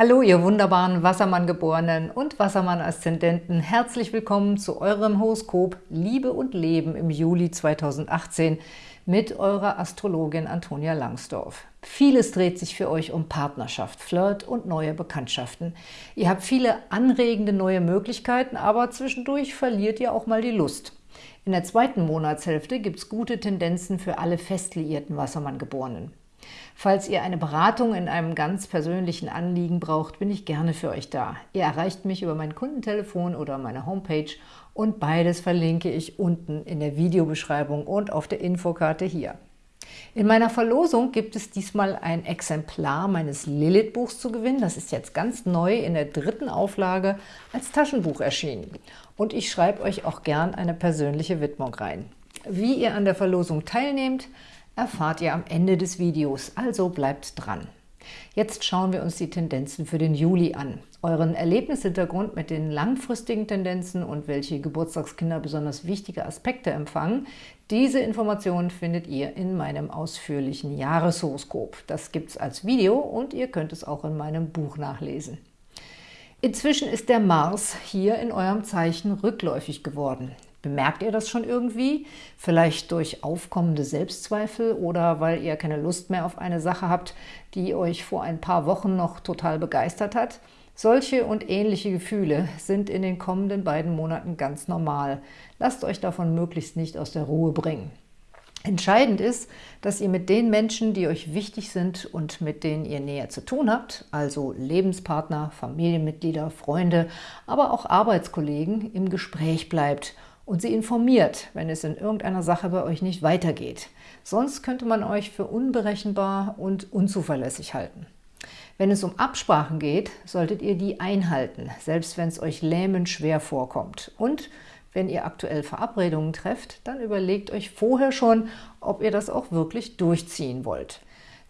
Hallo, ihr wunderbaren Wassermann-Geborenen und Wassermann-Aszendenten. Herzlich willkommen zu eurem Horoskop Liebe und Leben im Juli 2018 mit eurer Astrologin Antonia Langsdorf. Vieles dreht sich für euch um Partnerschaft, Flirt und neue Bekanntschaften. Ihr habt viele anregende neue Möglichkeiten, aber zwischendurch verliert ihr auch mal die Lust. In der zweiten Monatshälfte gibt es gute Tendenzen für alle fest liierten Wassermann-Geborenen. Falls ihr eine Beratung in einem ganz persönlichen Anliegen braucht, bin ich gerne für euch da. Ihr erreicht mich über mein Kundentelefon oder meine Homepage und beides verlinke ich unten in der Videobeschreibung und auf der Infokarte hier. In meiner Verlosung gibt es diesmal ein Exemplar meines Lilith-Buchs zu gewinnen. Das ist jetzt ganz neu in der dritten Auflage als Taschenbuch erschienen. Und ich schreibe euch auch gern eine persönliche Widmung rein. Wie ihr an der Verlosung teilnehmt, erfahrt ihr am Ende des Videos, also bleibt dran. Jetzt schauen wir uns die Tendenzen für den Juli an. Euren Erlebnishintergrund mit den langfristigen Tendenzen und welche Geburtstagskinder besonders wichtige Aspekte empfangen, diese Informationen findet ihr in meinem ausführlichen Jahreshoroskop. Das gibt es als Video und ihr könnt es auch in meinem Buch nachlesen. Inzwischen ist der Mars hier in eurem Zeichen rückläufig geworden. Bemerkt ihr das schon irgendwie? Vielleicht durch aufkommende Selbstzweifel oder weil ihr keine Lust mehr auf eine Sache habt, die euch vor ein paar Wochen noch total begeistert hat? Solche und ähnliche Gefühle sind in den kommenden beiden Monaten ganz normal. Lasst euch davon möglichst nicht aus der Ruhe bringen. Entscheidend ist, dass ihr mit den Menschen, die euch wichtig sind und mit denen ihr näher zu tun habt, also Lebenspartner, Familienmitglieder, Freunde, aber auch Arbeitskollegen, im Gespräch bleibt und sie informiert, wenn es in irgendeiner Sache bei euch nicht weitergeht. Sonst könnte man euch für unberechenbar und unzuverlässig halten. Wenn es um Absprachen geht, solltet ihr die einhalten, selbst wenn es euch lähmend schwer vorkommt. Und wenn ihr aktuell Verabredungen trefft, dann überlegt euch vorher schon, ob ihr das auch wirklich durchziehen wollt.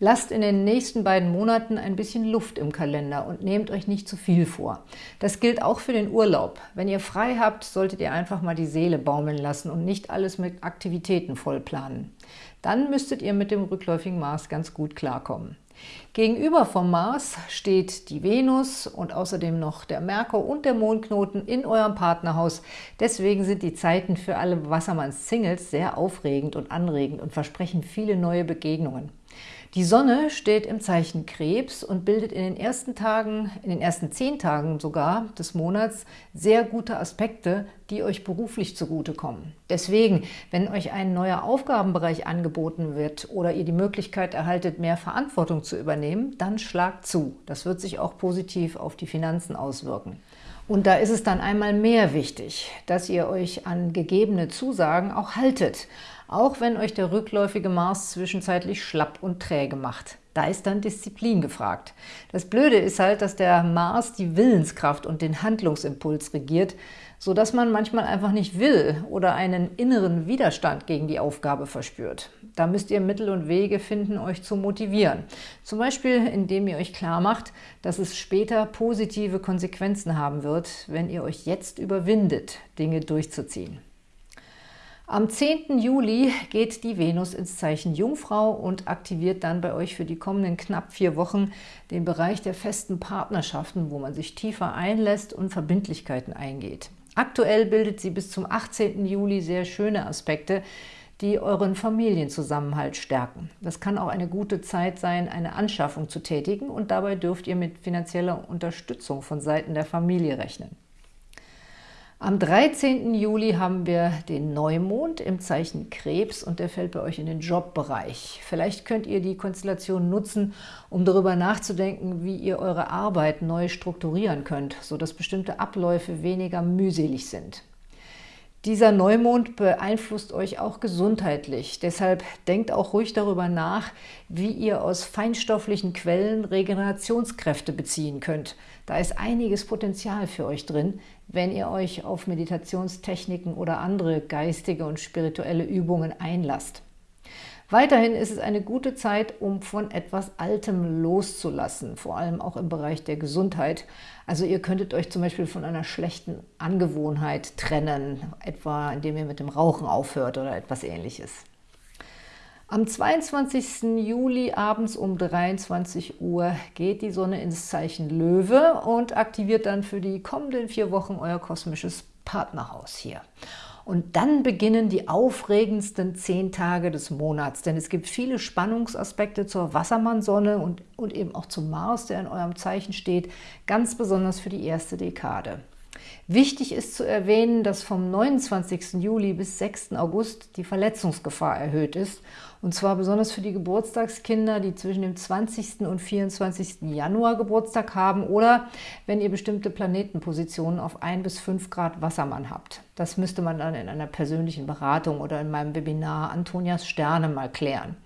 Lasst in den nächsten beiden Monaten ein bisschen Luft im Kalender und nehmt euch nicht zu viel vor. Das gilt auch für den Urlaub. Wenn ihr frei habt, solltet ihr einfach mal die Seele baumeln lassen und nicht alles mit Aktivitäten vollplanen. Dann müsstet ihr mit dem rückläufigen Mars ganz gut klarkommen. Gegenüber vom Mars steht die Venus und außerdem noch der Merkur und der Mondknoten in eurem Partnerhaus. Deswegen sind die Zeiten für alle Wassermanns-Singles sehr aufregend und anregend und versprechen viele neue Begegnungen. Die Sonne steht im Zeichen Krebs und bildet in den ersten Tagen, in den ersten zehn Tagen sogar des Monats sehr gute Aspekte, die euch beruflich zugutekommen. Deswegen, wenn euch ein neuer Aufgabenbereich angeboten wird oder ihr die Möglichkeit erhaltet, mehr Verantwortung zu übernehmen, dann schlagt zu. Das wird sich auch positiv auf die Finanzen auswirken. Und da ist es dann einmal mehr wichtig, dass ihr euch an gegebene Zusagen auch haltet, auch wenn euch der rückläufige Mars zwischenzeitlich schlapp und träge macht. Da ist dann Disziplin gefragt. Das Blöde ist halt, dass der Mars die Willenskraft und den Handlungsimpuls regiert, so dass man manchmal einfach nicht will oder einen inneren Widerstand gegen die Aufgabe verspürt. Da müsst ihr Mittel und Wege finden, euch zu motivieren. Zum Beispiel, indem ihr euch klar macht, dass es später positive Konsequenzen haben wird, wenn ihr euch jetzt überwindet, Dinge durchzuziehen. Am 10. Juli geht die Venus ins Zeichen Jungfrau und aktiviert dann bei euch für die kommenden knapp vier Wochen den Bereich der festen Partnerschaften, wo man sich tiefer einlässt und Verbindlichkeiten eingeht. Aktuell bildet sie bis zum 18. Juli sehr schöne Aspekte, die euren Familienzusammenhalt stärken. Das kann auch eine gute Zeit sein, eine Anschaffung zu tätigen und dabei dürft ihr mit finanzieller Unterstützung von Seiten der Familie rechnen. Am 13. Juli haben wir den Neumond im Zeichen Krebs und der fällt bei euch in den Jobbereich. Vielleicht könnt ihr die Konstellation nutzen, um darüber nachzudenken, wie ihr eure Arbeit neu strukturieren könnt, sodass bestimmte Abläufe weniger mühselig sind. Dieser Neumond beeinflusst euch auch gesundheitlich. Deshalb denkt auch ruhig darüber nach, wie ihr aus feinstofflichen Quellen Regenerationskräfte beziehen könnt. Da ist einiges Potenzial für euch drin, wenn ihr euch auf Meditationstechniken oder andere geistige und spirituelle Übungen einlasst. Weiterhin ist es eine gute Zeit, um von etwas Altem loszulassen, vor allem auch im Bereich der Gesundheit. Also ihr könntet euch zum Beispiel von einer schlechten Angewohnheit trennen, etwa indem ihr mit dem Rauchen aufhört oder etwas ähnliches. Am 22. Juli abends um 23 Uhr geht die Sonne ins Zeichen Löwe und aktiviert dann für die kommenden vier Wochen euer kosmisches Partnerhaus hier. Und dann beginnen die aufregendsten zehn Tage des Monats, denn es gibt viele Spannungsaspekte zur Wassermannsonne und, und eben auch zum Mars, der in eurem Zeichen steht, ganz besonders für die erste Dekade. Wichtig ist zu erwähnen, dass vom 29. Juli bis 6. August die Verletzungsgefahr erhöht ist, und zwar besonders für die Geburtstagskinder, die zwischen dem 20. und 24. Januar Geburtstag haben oder wenn ihr bestimmte Planetenpositionen auf 1 bis 5 Grad Wassermann habt. Das müsste man dann in einer persönlichen Beratung oder in meinem Webinar Antonias Sterne mal klären.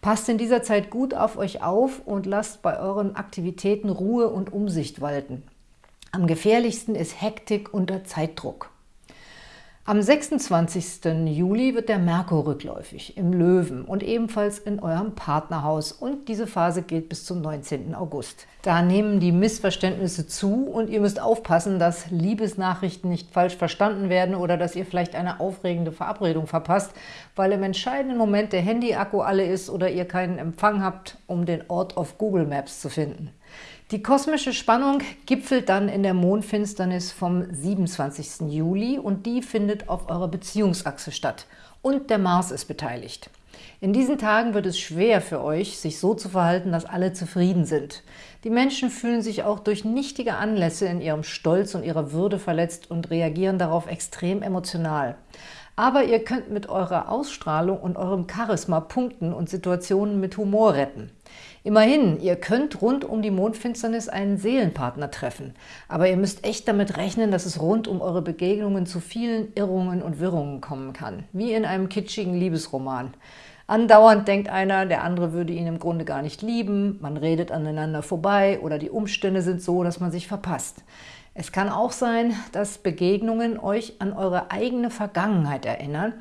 Passt in dieser Zeit gut auf euch auf und lasst bei euren Aktivitäten Ruhe und Umsicht walten. Am gefährlichsten ist Hektik unter Zeitdruck. Am 26. Juli wird der Merkur rückläufig im Löwen und ebenfalls in eurem Partnerhaus und diese Phase geht bis zum 19. August. Da nehmen die Missverständnisse zu und ihr müsst aufpassen, dass Liebesnachrichten nicht falsch verstanden werden oder dass ihr vielleicht eine aufregende Verabredung verpasst, weil im entscheidenden Moment der Handy-Akku alle ist oder ihr keinen Empfang habt, um den Ort auf Google Maps zu finden. Die kosmische Spannung gipfelt dann in der Mondfinsternis vom 27. Juli und die findet auf eurer Beziehungsachse statt. Und der Mars ist beteiligt. In diesen Tagen wird es schwer für euch, sich so zu verhalten, dass alle zufrieden sind. Die Menschen fühlen sich auch durch nichtige Anlässe in ihrem Stolz und ihrer Würde verletzt und reagieren darauf extrem emotional. Aber ihr könnt mit eurer Ausstrahlung und eurem Charisma punkten und Situationen mit Humor retten. Immerhin, ihr könnt rund um die Mondfinsternis einen Seelenpartner treffen, aber ihr müsst echt damit rechnen, dass es rund um eure Begegnungen zu vielen Irrungen und Wirrungen kommen kann, wie in einem kitschigen Liebesroman. Andauernd denkt einer, der andere würde ihn im Grunde gar nicht lieben, man redet aneinander vorbei oder die Umstände sind so, dass man sich verpasst. Es kann auch sein, dass Begegnungen euch an eure eigene Vergangenheit erinnern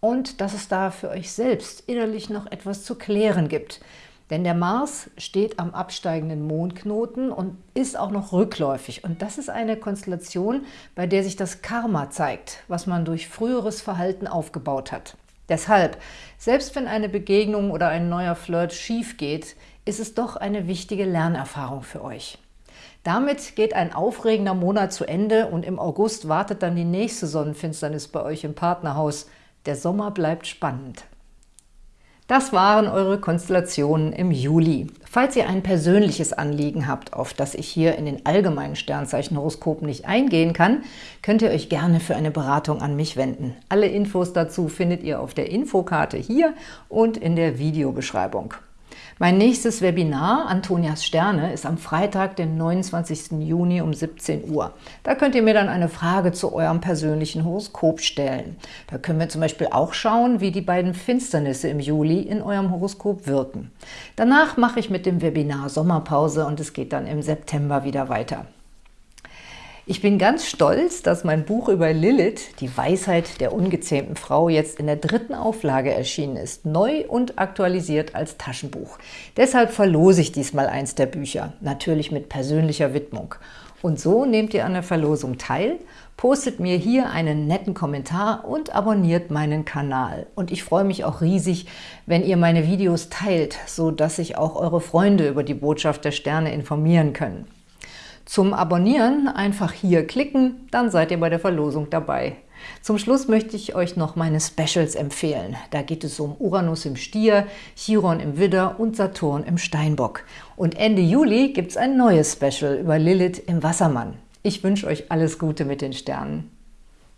und dass es da für euch selbst innerlich noch etwas zu klären gibt – denn der Mars steht am absteigenden Mondknoten und ist auch noch rückläufig. Und das ist eine Konstellation, bei der sich das Karma zeigt, was man durch früheres Verhalten aufgebaut hat. Deshalb, selbst wenn eine Begegnung oder ein neuer Flirt schief geht, ist es doch eine wichtige Lernerfahrung für euch. Damit geht ein aufregender Monat zu Ende und im August wartet dann die nächste Sonnenfinsternis bei euch im Partnerhaus. Der Sommer bleibt spannend. Das waren eure Konstellationen im Juli. Falls ihr ein persönliches Anliegen habt, auf das ich hier in den allgemeinen Sternzeichenhoroskopen nicht eingehen kann, könnt ihr euch gerne für eine Beratung an mich wenden. Alle Infos dazu findet ihr auf der Infokarte hier und in der Videobeschreibung. Mein nächstes Webinar, Antonias Sterne, ist am Freitag, den 29. Juni um 17 Uhr. Da könnt ihr mir dann eine Frage zu eurem persönlichen Horoskop stellen. Da können wir zum Beispiel auch schauen, wie die beiden Finsternisse im Juli in eurem Horoskop wirken. Danach mache ich mit dem Webinar Sommerpause und es geht dann im September wieder weiter. Ich bin ganz stolz, dass mein Buch über Lilith, die Weisheit der ungezähmten Frau, jetzt in der dritten Auflage erschienen ist, neu und aktualisiert als Taschenbuch. Deshalb verlose ich diesmal eins der Bücher, natürlich mit persönlicher Widmung. Und so nehmt ihr an der Verlosung teil, postet mir hier einen netten Kommentar und abonniert meinen Kanal. Und ich freue mich auch riesig, wenn ihr meine Videos teilt, so dass sich auch eure Freunde über die Botschaft der Sterne informieren können. Zum Abonnieren einfach hier klicken, dann seid ihr bei der Verlosung dabei. Zum Schluss möchte ich euch noch meine Specials empfehlen. Da geht es um Uranus im Stier, Chiron im Widder und Saturn im Steinbock. Und Ende Juli gibt es ein neues Special über Lilith im Wassermann. Ich wünsche euch alles Gute mit den Sternen.